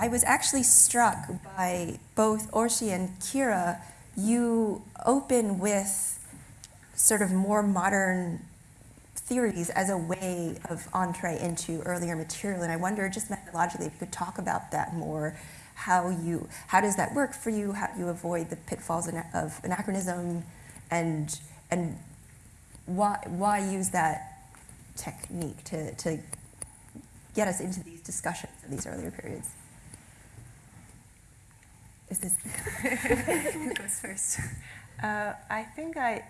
I was actually struck by both Orsi and Kira. You open with sort of more modern theories as a way of entree into earlier material. And I wonder, just methodologically, if you could talk about that more, how you, how does that work for you? How do you avoid the pitfalls of anachronism, and and why why use that technique to to get us into these discussions of these earlier periods? Is this who goes first? Uh, I think I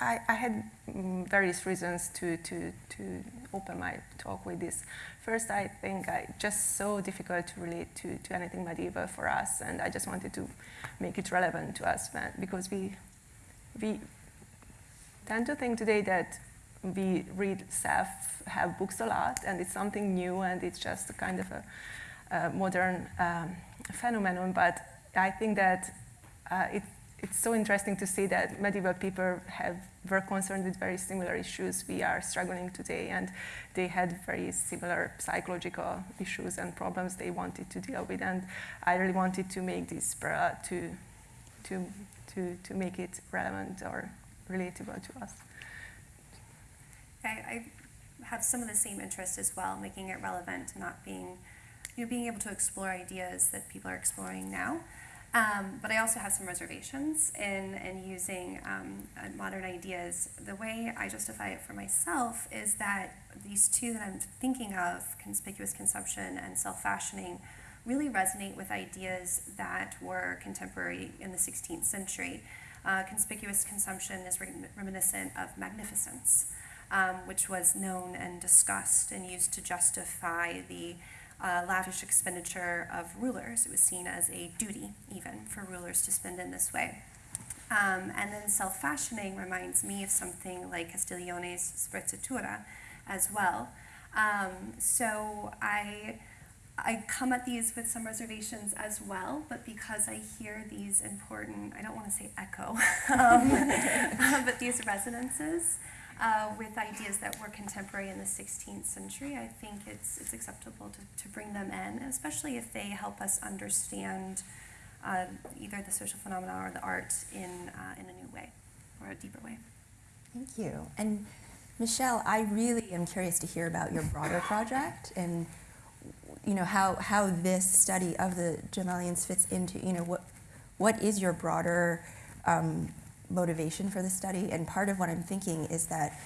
I, I had mm, various reasons to, to, to open my talk with this. First, I think I just so difficult to relate to, to anything medieval for us, and I just wanted to make it relevant to us because we, we tend to think today that we read self have books a lot, and it's something new, and it's just a kind of a, a modern um, phenomenon, but I think that uh, it it's so interesting to see that medieval people have were concerned with very similar issues we are struggling today, and they had very similar psychological issues and problems they wanted to deal with, and I really wanted to make this uh, to to to to make it relevant or relatable to us. I, I have some of the same interest as well, making it relevant, not being you know being able to explore ideas that people are exploring now. Um, but I also have some reservations in, in using um, uh, modern ideas. The way I justify it for myself is that these two that I'm thinking of, conspicuous consumption and self fashioning, really resonate with ideas that were contemporary in the 16th century. Uh, conspicuous consumption is reminiscent of magnificence, um, which was known and discussed and used to justify the uh, lavish expenditure of rulers. It was seen as a duty, even, for rulers to spend in this way. Um, and then self fashioning reminds me of something like Castiglione's Sprezzatura as well. Um, so I. I come at these with some reservations as well, but because I hear these important, I don't want to say echo, um, but these resonances, uh, with ideas that were contemporary in the 16th century, I think it's, it's acceptable to, to bring them in, especially if they help us understand uh, either the social phenomena or the art in, uh, in a new way or a deeper way. Thank you. And Michelle, I really am curious to hear about your broader project and you know how, how this study of the gemellions fits into you know what what is your broader um, motivation for the study. And part of what I'm thinking is that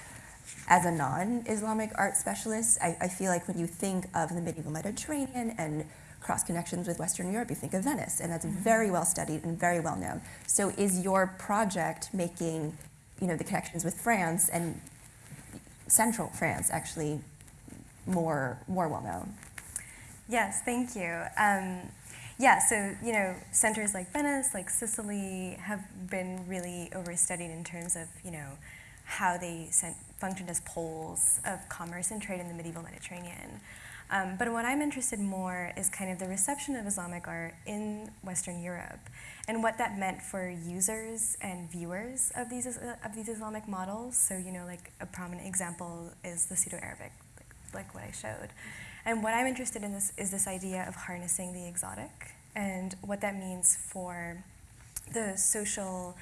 as a non-Islamic art specialist, I, I, feel like when you think of the medieval Mediterranean and cross connections with Western Europe, you think of Venice, and that's mm-hmm. very well studied and very well known. So is your project making, you know, the connections with France and central France actually more more well known? Yes, thank you. Um, yeah, so you know, centers like Venice, like Sicily, have been really overstudied in terms of you know how they sent, functioned as poles of commerce and trade in the medieval Mediterranean. Um, but what I'm interested more is kind of the reception of Islamic art in Western Europe and what that meant for users and viewers of these of these Islamic models. So you know, like a prominent example is the Pseudo-Arabic, like, what I showed. And what I'm interested in this is this idea of harnessing the exotic and what that means for the social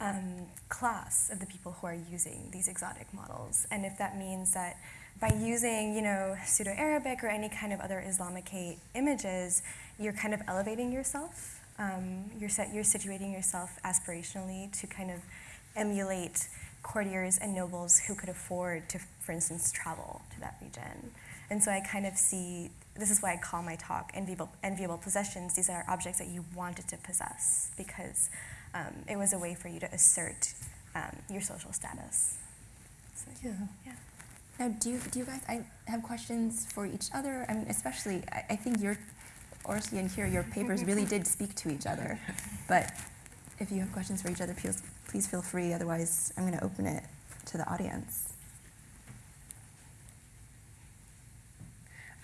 um, class of the people who are using these exotic models. And if that means that by using, you know, Pseudo-Arabic or any kind of other Islamicate images, you're kind of elevating yourself. Um, you're, set, you're situating yourself aspirationally to kind of emulate courtiers and nobles who could afford to, for instance, travel to that region. And so I kind of see, this is why I call my talk enviable, enviable possessions. These are objects that you wanted to possess because um, it was a way for you to assert um, your social status. So, yeah. yeah. Now, do you, do you guys I have questions for each other? I mean, especially, I, I think your, Orsi and here, your papers really did speak to each other. But if you have questions for each other, please, please feel free. Otherwise, I'm going to open it to the audience.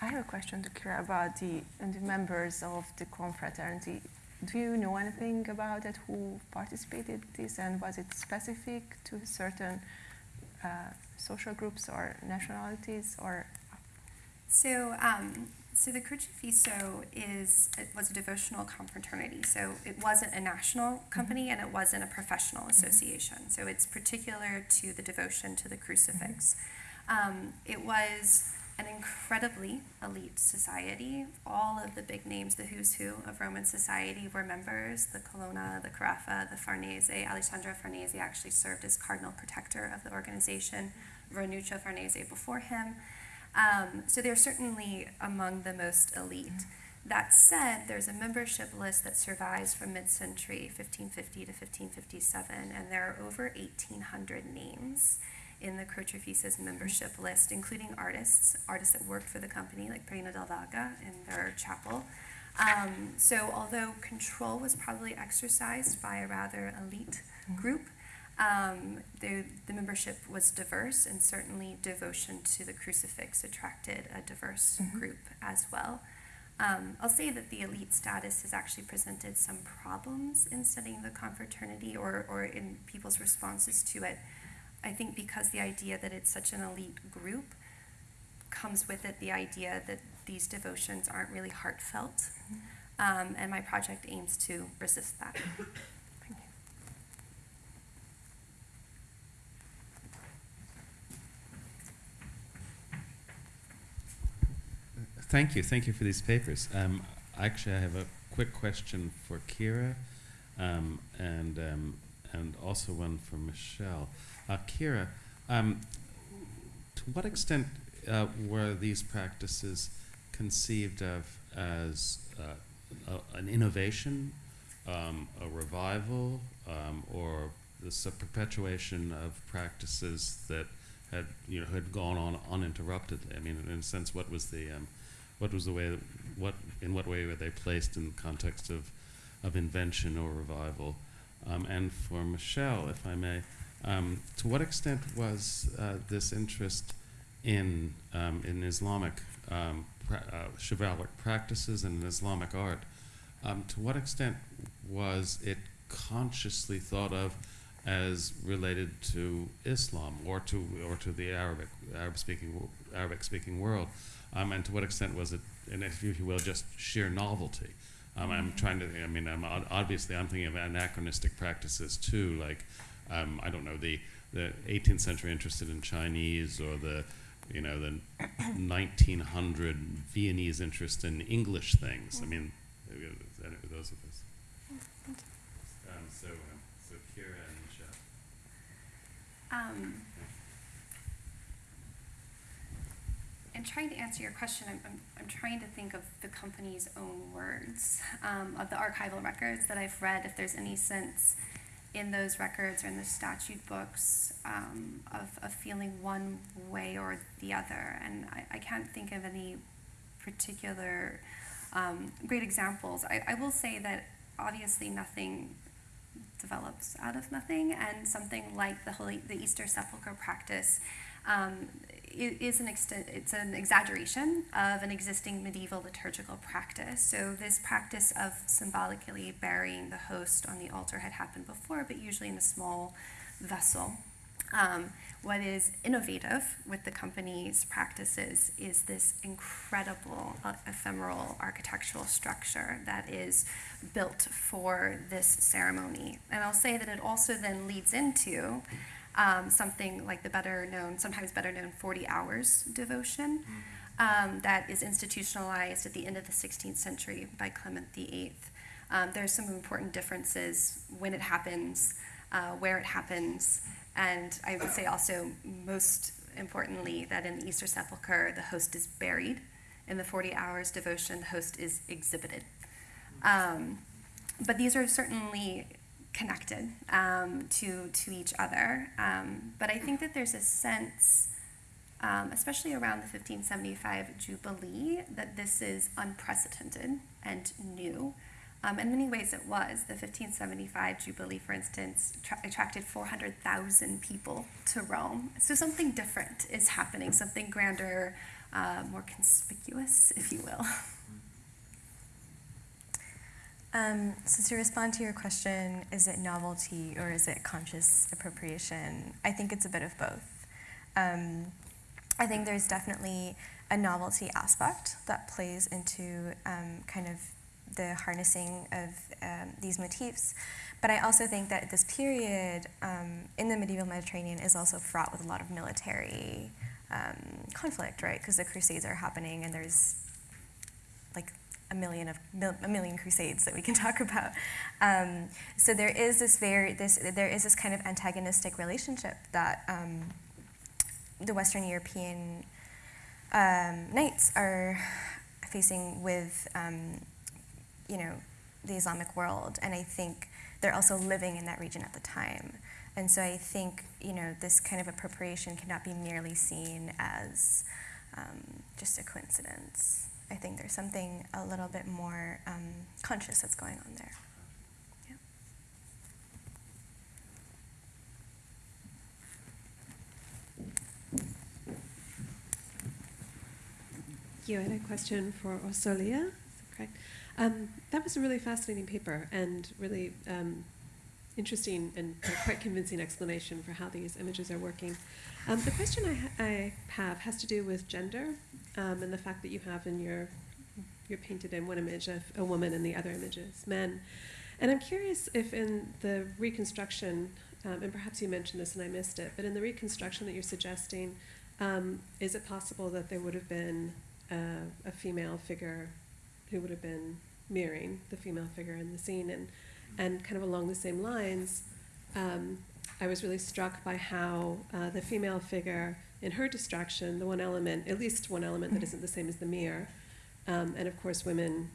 I have a question to Kira about the, the members of the confraternity. Do you know anything about it? Who participated in this, and was it specific to certain uh, social groups or nationalities, or? So um, So the Crocifisso is it was a devotional confraternity. So it wasn't a national company and it wasn't a professional association. So it's particular to the devotion to the crucifix. Um, it was an incredibly elite society. All of the big names, the who's who of Roman society, were members. The Colonna, the Carafa, the Farnese. Alessandro Farnese actually served as cardinal protector of the organization. Ranuccio Farnese before him. Um, so they're certainly among the most elite. That said, there's a membership list that survives from mid century 1550 to 1557, and there are over 1,800 names in the Croce membership list, including artists, artists that worked for the company, like Perino del Vaga in their chapel. Um, so, although control was probably exercised by a rather elite group, um, the, the membership was diverse, and certainly devotion to the crucifix attracted a diverse Mhm. group as well. Um, I'll say that the elite status has actually presented some problems in studying the confraternity or, or in people's responses to it. I think because the idea that it's such an elite group comes with it the idea that these devotions aren't really heartfelt. Um, and my project aims to resist that. Thank you, thank you Thank you for these papers. Um, actually, I have a quick question for Kira, um, and um, and also one for Michelle. Uh, Kira, um, to what extent uh, were these practices conceived of as uh, a, an innovation, um, a revival, um, or this a perpetuation of practices that had you know had gone on uninterruptedly? I mean, in a sense, what was the um, what was the way that, what in what way were they placed in the context of of invention or revival um, and for Michelle if I may um, to what extent was uh, this interest in um, in Islamic um, pra- uh, chivalric practices and in Islamic art um, to what extent was it consciously thought of as related to Islam or to or to the Arabic Arab speaking Arabic speaking world um, and to what extent was it, and if you will, just sheer novelty? Um, I'm trying to. I mean, I'm, obviously, I'm thinking of anachronistic practices too, like um, I don't know the the 18th century interested in Chinese or the you know the 1900 Viennese interest in English things. I mean, uh, those are those. Um, so, um, so Kira and Michelle. Um, in trying to answer your question, I'm, I'm, I'm trying to think of the company's own words, um, of the archival records that I've read, if there's any sense in those records or in the statute books um, of, of feeling one way or the other. And I, I can't think of any particular um, great examples. I, I will say that obviously nothing develops out of nothing, and something like the Holy, the Easter Sepulchre practice um, is an extent, it's an exaggeration of an existing medieval liturgical practice. So this practice of symbolically burying the host on the altar had happened before, but usually in a small vessel. Um, what is innovative with the company's practices is this incredible uh, ephemeral architectural structure that is built for this ceremony. And I'll say that it also then leads into um, something like the better known, sometimes better known 40 hours devotion um, that is institutionalized at the end of the 16th century by Clement VIII. Um, there's some important differences when it happens, uh, where it happens, and I would say also, most importantly, that in the Easter Sepulchre, the host is buried. In the 40 hours devotion, the host is exhibited. Um, but these are certainly connected um, to, to each other. Um, but I think that there's a sense, um, especially around the 1575 Jubilee, that this is unprecedented and new. Um, in many ways, it was. The 1575 Jubilee, for instance, tra- attracted 400,000 people to Rome. So something different is happening, something grander, uh, more conspicuous, if you will. Um, so to respond to your question, is it novelty or is it conscious appropriation? I think it's a bit of both. Um, I think there's definitely a novelty aspect that plays into um, kind of the harnessing of um, these motifs. But I also think that this period um, in the medieval Mediterranean is also fraught with a lot of military um, conflict, right? Because the Crusades are happening, and there's like a million of a million crusades that we can talk about. Um, so there is this very this there is this kind of antagonistic relationship that um, the Western European um, knights are facing with um, you know the Islamic world, and I think they're also living in that region at the time. And so I think you know this kind of appropriation cannot be merely seen as um, just a coincidence. I think there's something a little bit more um, conscious that's going on there. Yeah. You had a question for Orsolya, correct? Um, that was a really fascinating paper and really um, interesting and quite convincing explanation for how these images are working. Um, the question I, ha- I have has to do with gender um, and the fact that you have in your you're painted in one image of a woman and the other images men. And I'm curious if in the reconstruction, um, and perhaps you mentioned this and I missed it, but in the reconstruction that you're suggesting, um, is it possible that there would have been a female figure who would have been mirroring the female figure in the scene? And, and kind of along the same lines, um, I was really struck by how uh, the female figure, in her distraction, the one element, at least one element that isn't the same as the mirror, um, and of course, women,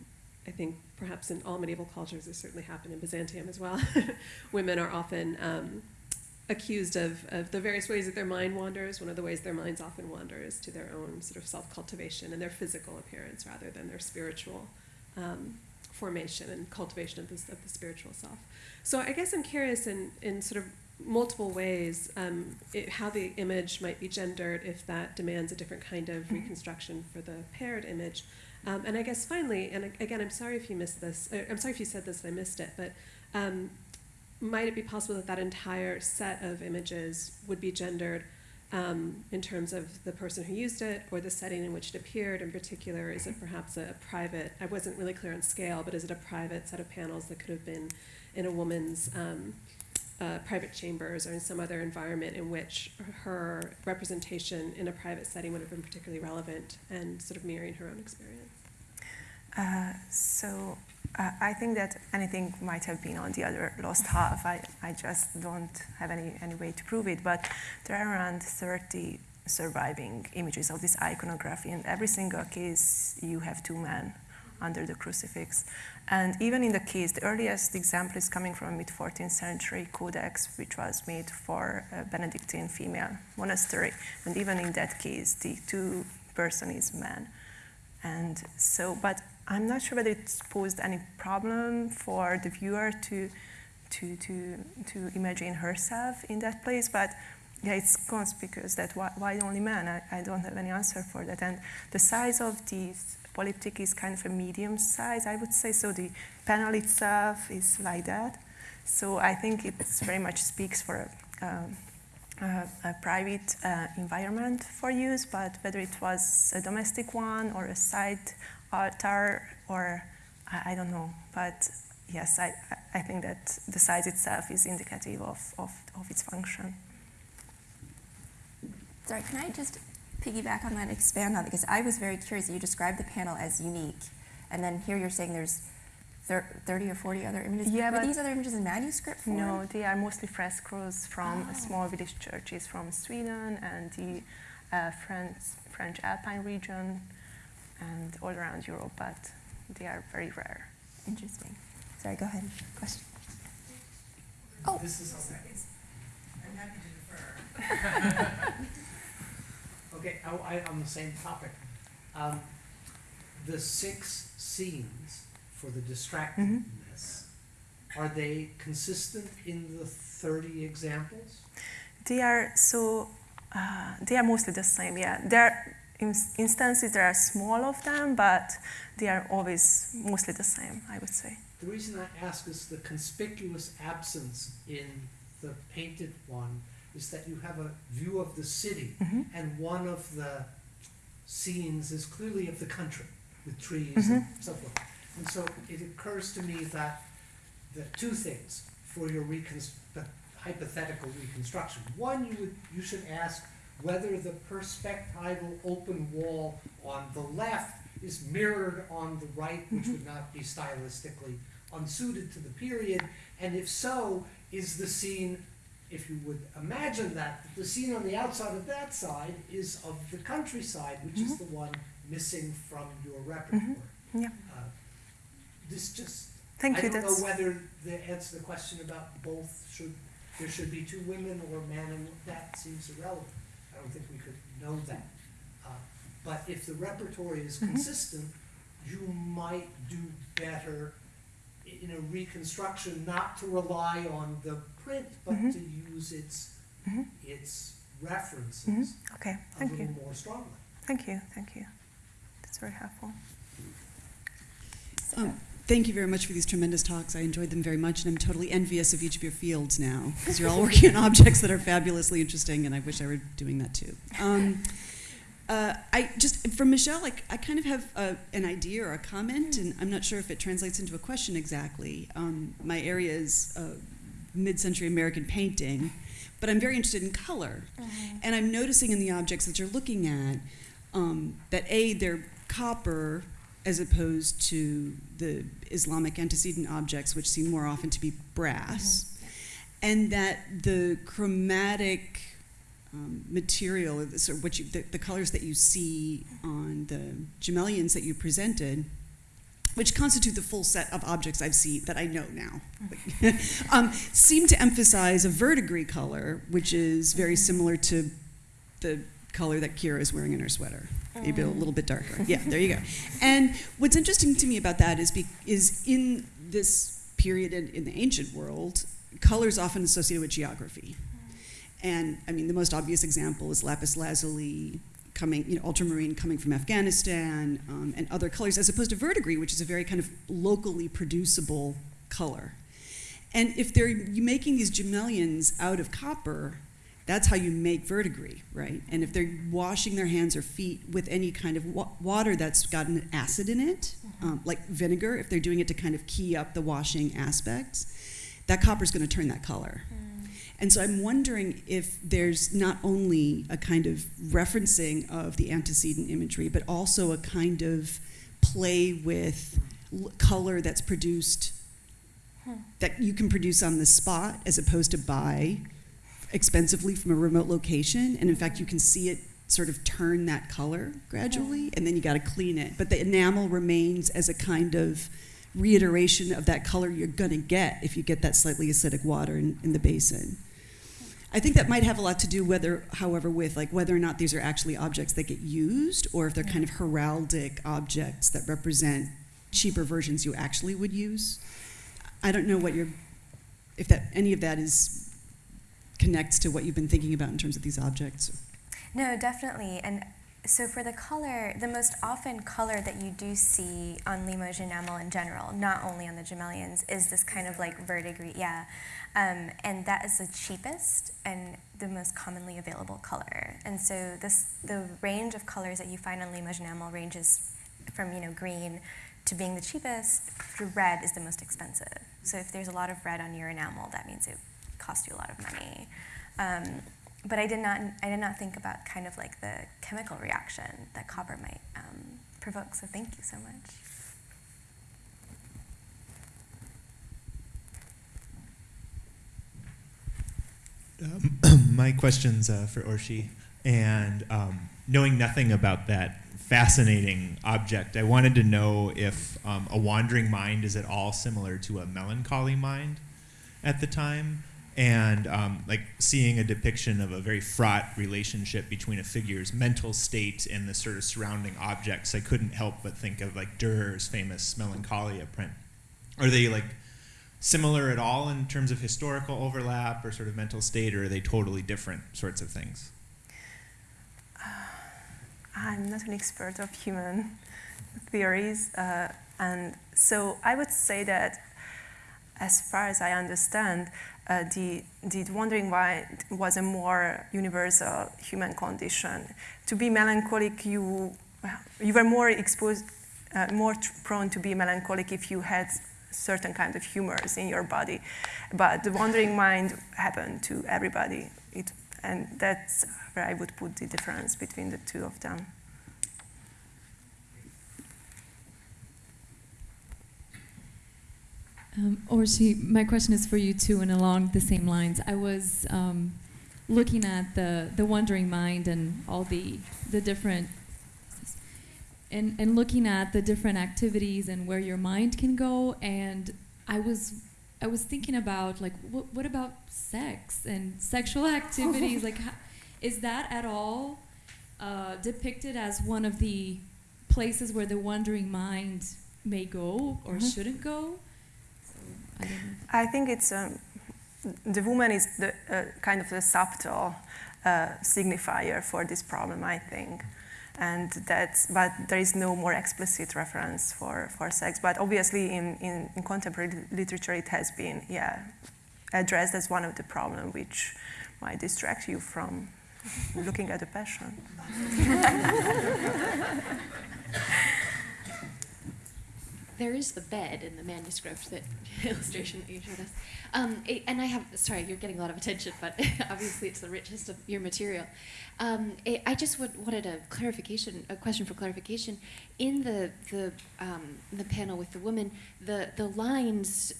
I think perhaps in all medieval cultures, this certainly happened in Byzantium as well, women are often um, accused of, of the various ways that their mind wanders. One of the ways their minds often wander is to their own sort of self cultivation and their physical appearance rather than their spiritual um, formation and cultivation of, this, of the spiritual self. So I guess I'm curious in, in sort of multiple ways um, it, how the image might be gendered if that demands a different kind of reconstruction for the paired image. Um, and I guess finally, and again, I'm sorry if you missed this. Uh, I'm sorry if you said this and I missed it, but um, might it be possible that that entire set of images would be gendered um, in terms of the person who used it or the setting in which it appeared? In particular, is it perhaps a private? I wasn't really clear on scale, but is it a private set of panels that could have been in a woman's um, uh, private chambers or in some other environment in which her representation in a private setting would have been particularly relevant and sort of mirroring her own experience? Uh, so uh, I think that anything might have been on the other lost half. I, I just don't have any, any way to prove it, but there are around 30 surviving images of this iconography. In every single case, you have two men under the crucifix. And even in the case, the earliest example is coming from a mid 14th century codex, which was made for a Benedictine female monastery. And even in that case, the two person is man. And so, but I'm not sure whether it's posed any problem for the viewer to, to, to, to imagine herself in that place. But yeah, it's conspicuous that why, why only men? I, I don't have any answer for that. And the size of this polyptych is kind of a medium size, I would say. So the panel itself is like that. So I think it very much speaks for a, um, a, private uh, environment for use, but whether it was a domestic one or a site altar or I, I don't know. But yes, I, I think that the size itself is indicative of, of, of its function. Sorry, can I just piggyback on that, expand on that? Because I was very curious. You described the panel as unique, and then here you're saying there's 30 or 40 other images. Yeah, Were but- these other images in manuscript form? No, they are mostly frescoes from Oh. small village churches from Sweden and the uh, French, French Alpine region and all around Europe, but they are very rare. Interesting. Sorry, go ahead. Question. Oh. This is okay. I'm happy to defer. Okay, I, I, on the same topic. Um, the six scenes for the distractedness, are they consistent in the thirty examples? They are so, uh, they are mostly the same, yeah. There are ins- instances, there are small of them, but they are always mostly the same, I would say. The reason I ask is the conspicuous absence in the painted one is that you have a view of the city Mhm. and one of the scenes is clearly of the country, with trees and so forth. And so it occurs to me that, the two things for your reconst, hypothetical reconstruction. One, you would, you should ask whether the perspectival open wall on the left is mirrored on the right, which mm-hmm. would not be stylistically unsuited to the period, and if so, is the scene, if you would imagine that, the scene on the outside of that side is of the countryside, which is mm-hmm. the one missing from your mm-hmm. repertoire. Yeah. This just, Thank I you. don't That's know whether the answer to the question about both should, there should be two women or man and, that seems irrelevant. I don't think we could know that. Uh, But if the repertoire is Mm-hmm. consistent, you might do better in a reconstruction, not to rely on the print, but Mhm. to use its, Mhm. its references Mhm. okay. a Thank little you. more strongly. Thank you. Thank you. That's very helpful. Um, thank you very much for these tremendous talks. I enjoyed them very much, and I'm totally envious of each of your fields now because you're all working on objects that are fabulously interesting, and I wish I were doing that too. Um, uh, I just from Michelle, like I kind of have a, an idea or a comment, and I'm not sure if it translates into a question exactly. Um, my area is uh, mid-century American painting, but I'm very interested in color, and I'm noticing in the objects that you're looking at um, that a they're copper as opposed to the Islamic antecedent objects, which seem more often to be brass, and that the chromatic um, material, or the, sort of what you, the, the colors that you see on the gemellions that you presented, which constitute the full set of objects I've seen that I know now, um, seem to emphasize a verdigris color, which is very similar to the color that Kira is wearing in her sweater. Maybe a little bit darker. Yeah, there you go. And what's interesting to me about that is be, is in this period in, in the ancient world, color is often associated with geography. And I mean, the most obvious example is lapis lazuli coming, you know, ultramarine coming from Afghanistan, um, and other colors, as opposed to verdigris, which is a very kind of locally producible color. And if they're making these gemellions out of copper, that's how you make verdigris, right? And if they're washing their hands or feet with any kind of wa- water that's got an acid in it, mm-hmm. um, like vinegar, if they're doing it to kind of key up the washing aspects, that copper's going to turn that color. Mm. And so I'm wondering if there's not only a kind of referencing of the antecedent imagery, but also a kind of play with l- color that's produced hmm. that you can produce on the spot as opposed to buy expensively from a remote location. And in fact, you can see it sort of turn that color gradually, and then you got to clean it. But the enamel remains as a kind of reiteration of that color you're going to get if you get that slightly acidic water in, in the basin. I think that might have a lot to do whether, however, with like whether or not these are actually objects that get used, or if they're kind of heraldic objects that represent cheaper versions you actually would use. I don't know what your, if that any of that is connects to what you've been thinking about in terms of these objects. No, definitely. And so for the color, the most often color that you do see on Limoges enamel in general, not only on the gemellions, is this kind of like verdigris, yeah. Um, and that is the cheapest and the most commonly available color. And so this, the range of colors that you find on Limoges enamel ranges from you know green to being the cheapest to red is the most expensive. So if there's a lot of red on your enamel, that means it costs you a lot of money. Um, but I did not I did not think about kind of like the chemical reaction that copper might um, provoke. So thank you so much. my question's uh, for Orshi, and um, knowing nothing about that fascinating object, I wanted to know if um, a wandering mind is at all similar to a melancholy mind at the time, and um, like seeing a depiction of a very fraught relationship between a figure's mental state and the sort of surrounding objects. I couldn't help but think of like Durer's famous Melancholia print. Are they like similar at all in terms of historical overlap or sort of mental state, or are they totally different sorts of things? I'm not an expert of human theories, uh, and so I would say that, as far as I understand, uh, the, the wandering mind was a more universal human condition. To be melancholic, you, you were more exposed, uh, more prone to be melancholic if you had certain kind of humors in your body. But the wandering mind happened to everybody. It, and that's where I would put the difference between the two of them. Um, Orshi, my question is for you too, and along the same lines. I was um, looking at the the wandering mind and all the the different and and looking at the different activities and where your mind can go. And I was I was thinking about like what what about sex and sexual activities? like, how, is that at all uh, depicted as one of the places where the wandering mind may go or Mhm. shouldn't go? I. Think it's um, the woman is the uh, kind of the subtle uh, signifier for this problem. I think, and that's but there is no more explicit reference for, for sex. But obviously, in, in, in contemporary literature, it has been yeah addressed as one of the problem which might distract you from looking at a passion. There is the bed in the manuscript that illustration that you showed us. Um, it- and I have, sorry, you're getting a lot of attention, but obviously it's the richest of your material. Um, it, I just would, wanted a clarification, a question for clarification. In the the um, the panel with the woman, the the lines,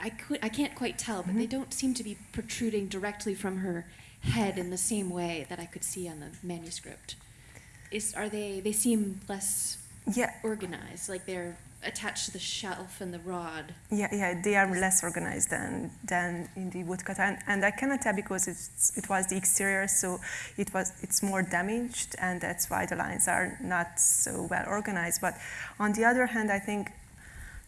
I could, I can't quite tell, but they don't seem to be protruding directly from her head in the same way that I could see on the manuscript. Is are they? They seem less Yeah, organized, like they're attached to the shelf and the rod. Yeah, yeah, they are less organized than, than in the woodcut, and, and I cannot tell because it's, it was the exterior, so it was it's more damaged, and that's why the lines are not so well organized. But on the other hand, I think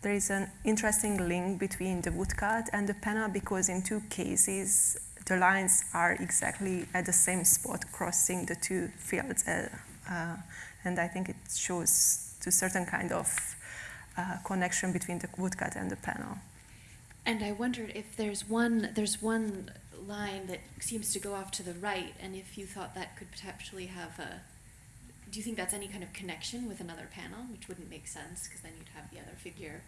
there is an interesting link between the woodcut and the panel because in two cases the lines are exactly at the same spot, crossing the two fields, uh, uh, and I think it shows to certain kind of uh, connection between the woodcut and the panel. And I wondered if there's one there's one line that seems to go off to the right, and if you thought that could potentially have a. Do you think that's any kind of connection with another panel, which wouldn't make sense because then you'd have the other figure.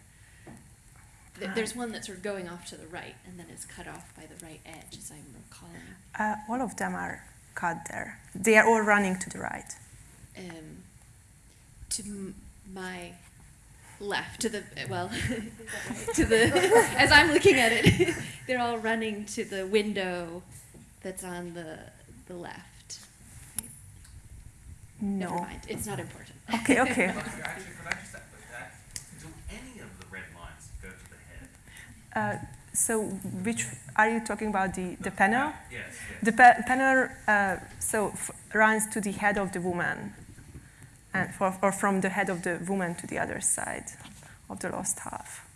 Th- There's one that's sort of going off to the right, and then it's cut off by the right edge, as I'm recalling. Uh, all of them are cut there. They are all running to the right. um, to m- my left, to the well, is that right? to the as I'm looking at it, they're all running to the window that's on the the left. Never No. mind, it's not important. Okay, okay. Actually, could I just add that? Do any of the red lines go to the head? Uh, so, which are you talking about? The, the panel? Yes, yes. The pa- panel uh, so f- runs to the head of the woman, and for, or from the head of the woman to the other side of the lost half.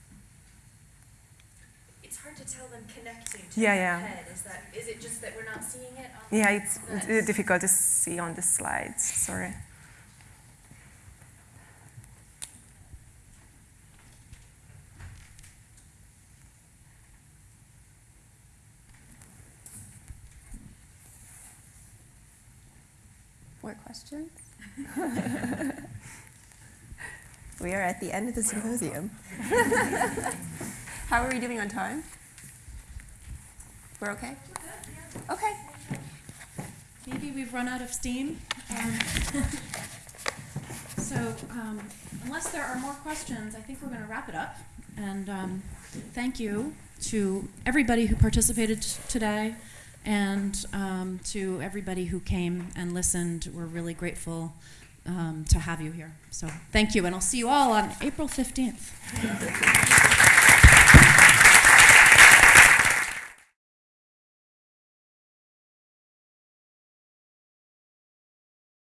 It's hard to tell them connecting to Yeah, the yeah. head. Is that is it just that we're not seeing it? On Yeah, it's, it's difficult to see on the slides. Sorry. More questions? we are at the end of the symposium. How are we doing on time? We're okay? Okay. Maybe we've run out of steam. Um, so, um, unless there are more questions, I think we're going to wrap it up. And um, thank you to everybody who participated today and um, to everybody who came and listened. We're really grateful um, to have you here. So, thank you, and I'll see you all on April 15th.